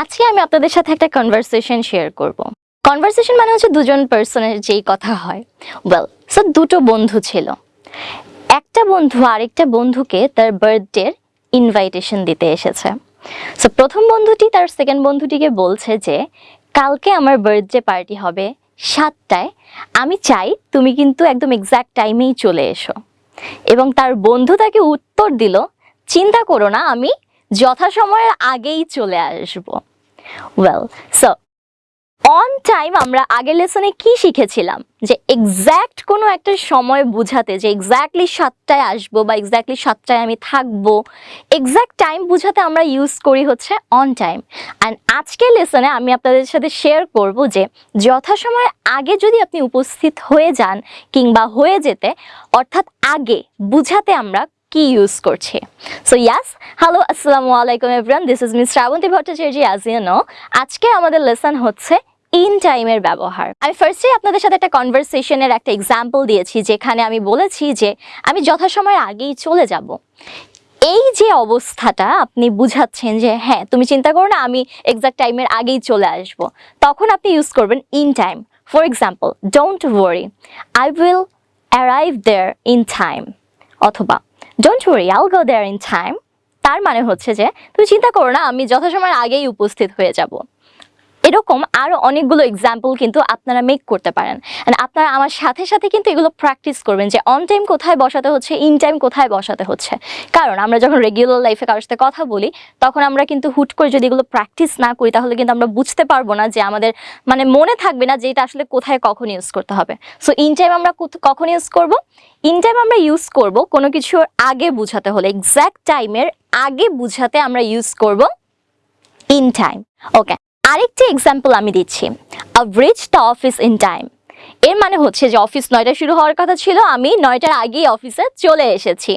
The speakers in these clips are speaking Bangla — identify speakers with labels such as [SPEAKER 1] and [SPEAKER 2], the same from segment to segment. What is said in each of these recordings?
[SPEAKER 1] আজকে আমি আপনাদের সাথে একটা কনভারসেশন শেয়ার করব। কনভারসেশন মানে হচ্ছে দুজন পার্সনের যেই কথা হয়। ওয়েল সো দুটো বন্ধু ছিল। একটা বন্ধু আরেকটা বন্ধুকে তার বার্থডের ইনভাইটেশন দিতে এসেছে। সো প্রথম বন্ধুটি তার সেকেন্ড বন্ধুটিকে বলছে যে, কালকে আমার বার্থডে পার্টি হবে সাতটায়। আমি চাই তুমি কিন্তু একদম এক্স্যাক্ট টাইমেই চলে এসো। এবং তার বন্ধু তাকে উত্তর দিল, চিন্তা করো না, আমি যথাসময়ের আগেই চলে আসব। ওয়েল সো অন টাইম আমরা আগের লেসনে কি শিখেছিলাম? যে এক্স্যাক্ট কোনো একটা সময় বোঝাতে, যে এক্স্যাক্টলি সাতটায় আসব বা এক্স্যাক্টলি সাতটায় আমি থাকব এক্স্যাক্ট টাইম বোঝাতে আমরা ইউজ করি হচ্ছে অন টাইম অ্যান্ড আজকের লেসনে আমি আপনাদের সাথে শেয়ার করব যে যথাসময়ের আগে যদি আপনি উপস্থিত হয়ে যান কিংবা হয়ে যেতে, অর্থাৎ আগে বুঝাতে আমরা কি ইউজ করছে? সো ইয়াস হ্যালো আসসালামু আলাইকুম everyone this is miss Shrabanti Bhattacharya as you know আজকে আমাদের লেসন হচ্ছে ইন টাইমের ব্যবহার। আমি ফার্স্টে আপনাদের সাথে একটা কনভারসেশনের একটা এক্সাম্পল দিয়েছি, যেখানে আমি বলেছি যে আমি যথাসময়ের আগেই চলে যাব। এই যে অবস্থাটা আপনি বুঝাচ্ছেন যে হ্যাঁ তুমি চিন্তা করো না, আমি এক্সাক্ট টাইমের আগেই চলে আসব। তখন আপনি ইউজ করবেন in time for example don't worry I will arrive there in time অথবা don't worry I'll go there in time তার মানে হচ্ছে যে, তুমি চিন্তা করো না, আমি যথাসময়ের আগেই উপস্থিত হয়ে যাব। এরকম আরও অনেকগুলো এক্সাম্পল কিন্তু আপনারা মেক করতে পারেন। আপনারা আমার সাথে সাথে কিন্তু এগুলো প্র্যাকটিস করবেন যে অন টাইম কোথায় বসাতে হচ্ছে ইন টাইম কোথায় বসাতে হচ্ছে। কারণ আমরা যখন রেগুলার লাইফে কারোর সাথে কথা বলি, তখন আমরা কিন্তু হুট করে যদি এগুলো প্র্যাকটিস না করি, তাহলে কিন্তু আমরা বুঝতে পারব না যে আমাদের মানে মনে থাকবে না যে এটা আসলে কোথায় কখন ইউজ করতে হবে। সো ইন টাইম আমরা কখন ইউজ করব? ইন টাইম আমরা ইউজ করব কোনো কিছুর আগে বুঝাতে হলে এক্স্যাক্ট টাইমের আগে বুঝাতে আমরা ইউজ করব ইন টাইম ওকে আরেকটি এক্সাম্পল আমি দিচ্ছি। I reach the office in time এর মানে হচ্ছে যে অফিস নয়টা শুরু হওয়ার কথা ছিল, আমি নয়টার আগেই অফিসে চলে এসেছি।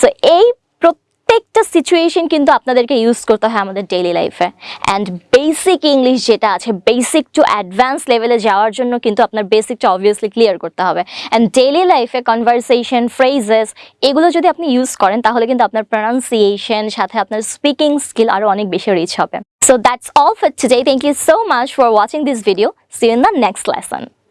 [SPEAKER 1] সো এই প্রত্যেকটা সিচুয়েশন কিন্তু আপনাদেরকে ইউজ করতে হয় আমাদের ডেইলি লাইফে অ্যান্ড বেসিক ইংলিশ যেটা আছে বেসিক টু অ্যাডভান্স লেভেলে যাওয়ার জন্য কিন্তু আপনার বেসিকটা অবভিয়াসলি ক্লিয়ার করতে হবে। অ্যান্ড ডেইলি লাইফে কনভারসেশন ফ্রেজেস এগুলো যদি আপনি ইউজ করেন, তাহলে কিন্তু আপনার প্রনাউন্সিয়েশন সাথে আপনার স্পিকিং স্কিল আরও অনেক বেশি রিচ হবে। So that's all for today. Thank you so much for watching this video. See you in the next lesson.